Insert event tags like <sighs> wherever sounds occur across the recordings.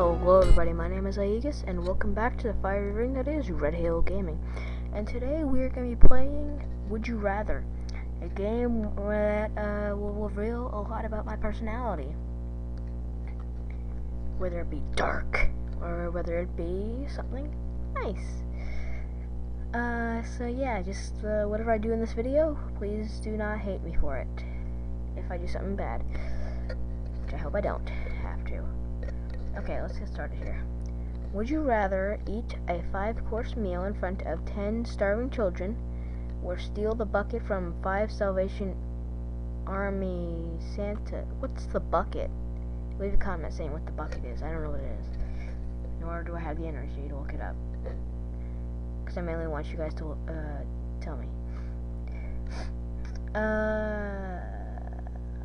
Hello everybody, my name is Aegis, and welcome back to the fiery ring that is Red Halo Gaming. And today we are going to be playing Would You Rather, a game that uh, will reveal a lot about my personality. Whether it be dark, or whether it be something nice. Uh, so yeah, just uh, whatever I do in this video, please do not hate me for it. If I do something bad. Which I hope I don't. Okay, let's get started here. Would you rather eat a five-course meal in front of ten starving children, or steal the bucket from five Salvation Army Santa? What's the bucket? Leave a comment saying what the bucket is. I don't know what it is. Nor do I have the energy to look it up. Because I mainly want you guys to uh, tell me. Uh...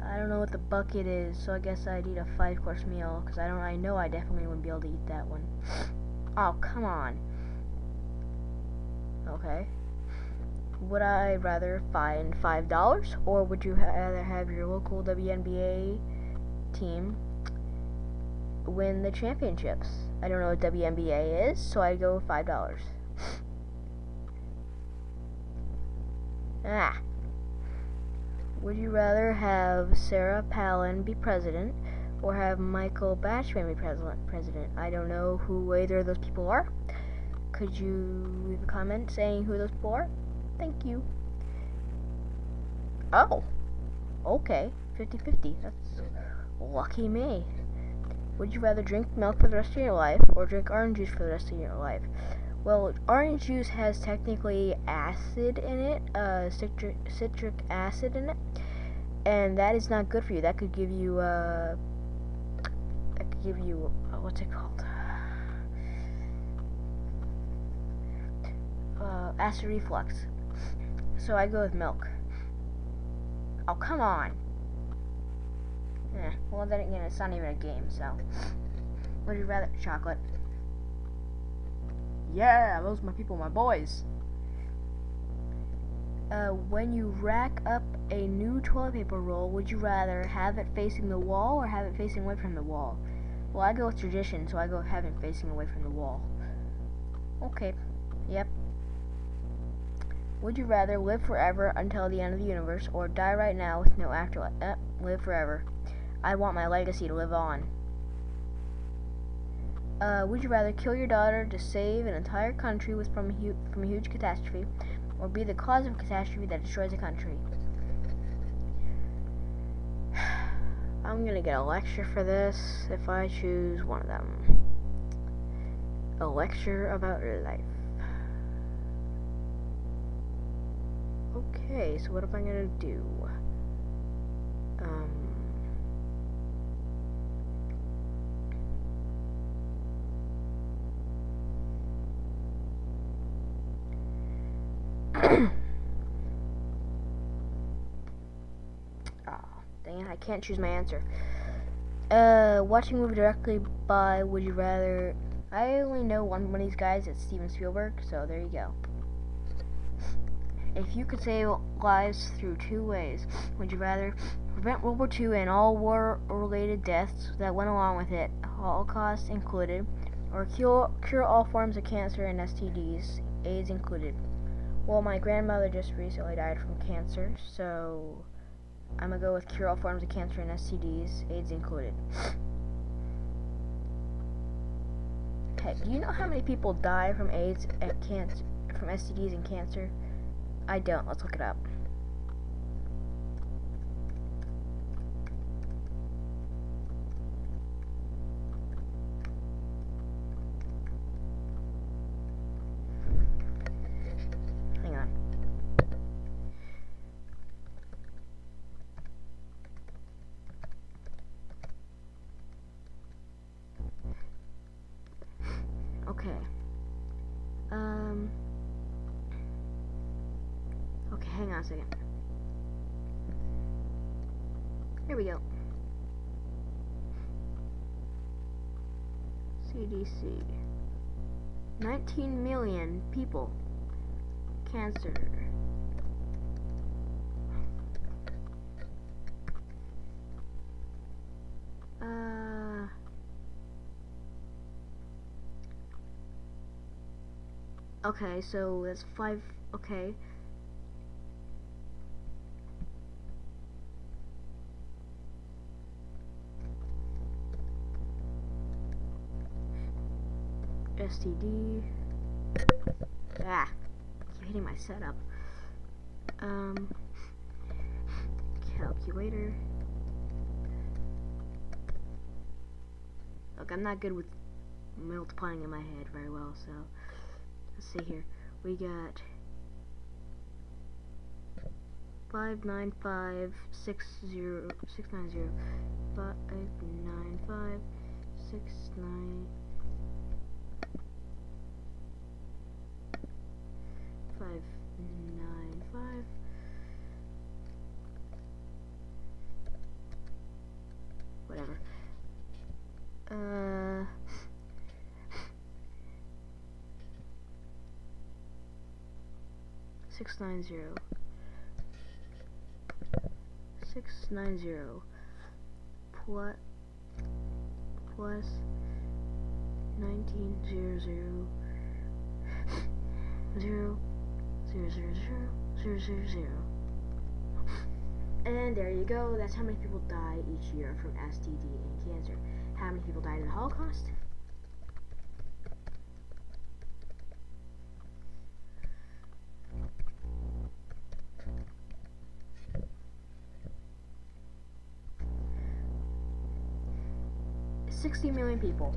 I don't know what the bucket is, so I guess I'd eat a five-course meal, because I don't, I know I definitely wouldn't be able to eat that one. <sniffs> Oh, come on. Okay. Would I rather find $5, or would you rather have your local WNBA team win the championships? I don't know what WNBA is, so I'd go with $5. <sniffs> ah. Would you rather have Sarah Palin be president or have Michael Bachmann be president? I don't know who either of those people are. Could you leave a comment saying who those people are? Thank you. Oh. Okay. 50-50. That's lucky me. Would you rather drink milk for the rest of your life or drink orange juice for the rest of your life? Well, orange juice has technically acid in it, uh, citric, citric acid in it, and that is not good for you. That could give you, uh, that could give you, uh, what's it called? <sighs> Uh, acid reflux. So I go with milk. Oh, come on. Eh, well, then again, it's not even a game, so. Would you rather chocolate? Yeah, those are my people, my boys. Uh, when you rack up a new toilet paper roll, would you rather have it facing the wall or have it facing away from the wall? Well, I go with tradition, so I go have it facing away from the wall. Okay. Yep. Would you rather live forever until the end of the universe or die right now with no afterlife? Uh, live forever. I want my legacy to live on. Uh, would you rather kill your daughter to save an entire country from a, from a huge catastrophe, or be the cause of a catastrophe that destroys a country? <sighs> I'm gonna get a lecture for this if I choose one of them. A lecture about life. Okay, so what am I gonna do? <coughs> I can't choose my answer. Uh, watching a movie directly by Would You Rather. I only know one, one of these guys. It's Steven Spielberg. So there you go. If you could save lives through two ways, would you rather prevent World War II and all war-related deaths that went along with it, Holocaust included, or cure, cure all forms of cancer and STDs, AIDS included? Well, my grandmother just recently died from cancer, so I'm gonna go with cure all forms of cancer and STDs, AIDS included. Okay, do you know how many people die from AIDS and cancer, from STDs and cancer? I don't. Let's look it up. on a second. Here we go. CDC. 19 million people. Cancer. Uh, okay, so that's five. Okay. STD. Ah, keep hitting my setup. Um, calculator. Look, I'm not good with multiplying in my head very well, so let's see here. We got five nine five six zero six nine zero five nine five six nine five nine five. Whatever. Uh <laughs> six nine zero. Six nine zero. Plus plus nineteen zero zero. <laughs> Zero zero zero zero zero zero. Zero and there you go. That's how many people die each year from STD and cancer. How many people died in the Holocaust? Sixty million people.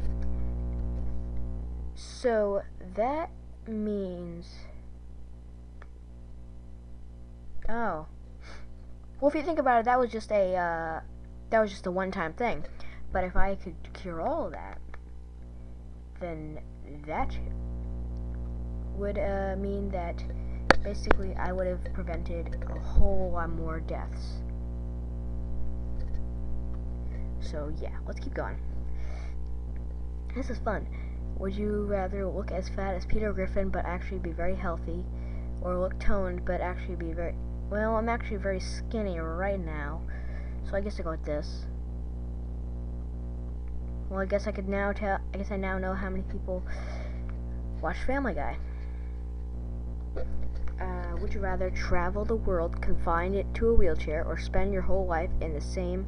So that means Oh. Well, if you think about it, that was just a uh, that was just a one-time thing. But if I could cure all of that, then that would uh, mean that basically I would have prevented a whole lot more deaths. So yeah, let's keep going. This is fun. Would you rather look as fat as Peter Griffin but actually be very healthy, or look toned but actually be very well, I'm actually very skinny right now, so I guess I go with this. Well, I guess I could now tell. I guess I now know how many people watch Family Guy. Uh, would you rather travel the world confined it to a wheelchair, or spend your whole life in the same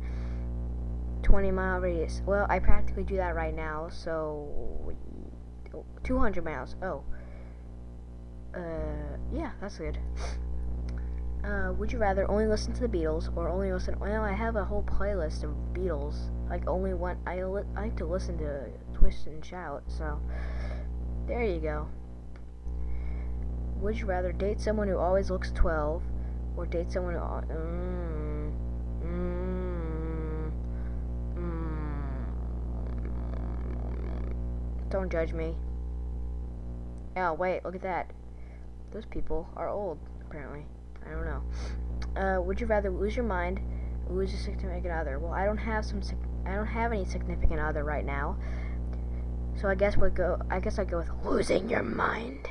20 mile radius? Well, I practically do that right now, so 200 miles. Oh. Uh, yeah, that's good. Uh, would you rather only listen to the Beatles or only listen? Well, I have a whole playlist of Beatles. Like only one. I, li I like to listen to Twist and Shout. So there you go. Would you rather date someone who always looks 12 or date someone who? Mm, mm, mm, don't judge me. Oh wait, look at that. Those people are old apparently. I don't know. Uh, would you rather lose your mind, lose your significant other? Well, I don't have some. I don't have any significant other right now. So I guess we'll go. I guess I go with losing your mind.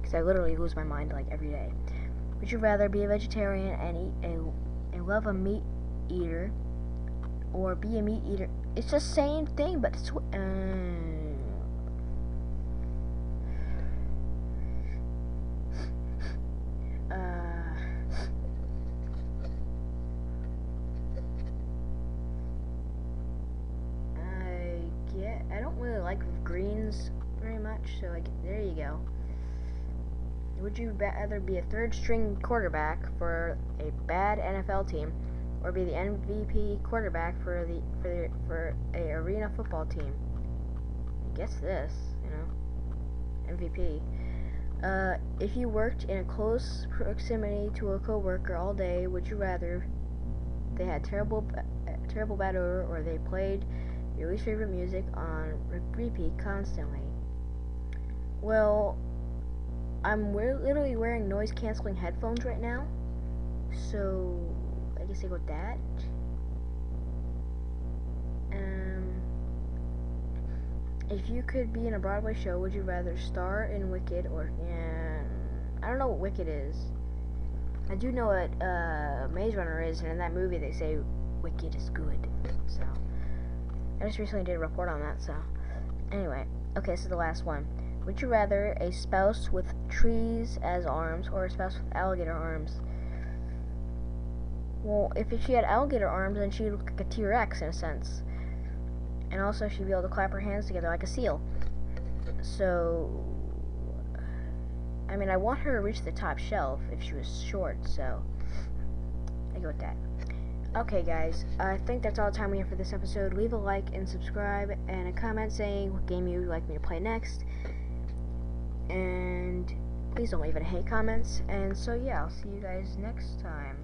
Because I literally lose my mind like every day. Would you rather be a vegetarian and eat a, a love a meat eater, or be a meat eater? It's the same thing, but it's. Uh, so like there you go. Would you rather be a third string quarterback for a bad NFL team or be the MVP quarterback for the for the, for a arena football team? I guess this, you know. MVP. Uh, if you worked in a close proximity to a coworker all day, would you rather they had terrible terrible bad odor or they played your least favorite music on repeat constantly? Well, I'm literally wearing noise canceling headphones right now. So, I guess I go with that. Um, if you could be in a Broadway show, would you rather star in Wicked or, yeah, I don't know what Wicked is. I do know what uh, Maze Runner is, and in that movie they say Wicked is good. So, I just recently did a report on that, so, anyway. Okay, this is the last one. Would you rather a spouse with trees as arms or a spouse with alligator arms? Well, if she had alligator arms, then she'd look like a T-Rex in a sense. And also, she'd be able to clap her hands together like a seal. So, I mean, I want her to reach the top shelf if she was short, so I go with that. Okay, guys, I think that's all the time we have for this episode. Leave a like and subscribe, and a comment saying what game you'd like me to play next. And please don't leave any hate comments. And so, yeah, I'll see you guys next time.